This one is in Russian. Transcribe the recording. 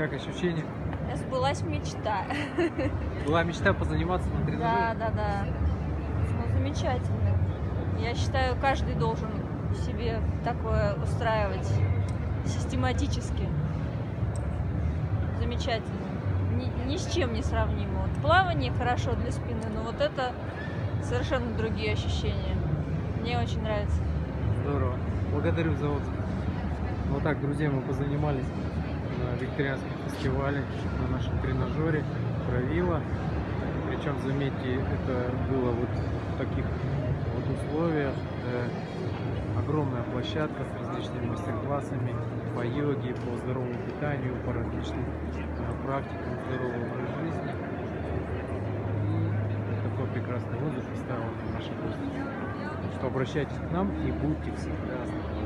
Как ощущения? Сбылась мечта. Была мечта позаниматься на Да, тренажере? да, да. Ну, замечательно. Я считаю, каждый должен себе такое устраивать систематически. Замечательно. Ни, ни с чем не сравнимо. Вот плавание хорошо для спины, но вот это совершенно другие ощущения. Мне очень нравится. Здорово. Благодарю за отзыв. Вот так, друзья, мы позанимались на викторианском фестивале на нашем тренажере Правила. Причем, заметьте, это было вот в таких вот условиях. Э, огромная площадка с различными мастер-классами по йоге, по здоровому питанию, по различным э, практикам здорового образа жизни. И такой прекрасный отзыв оставил наши гости. Что обращайтесь к нам и будьте всегда здоровы.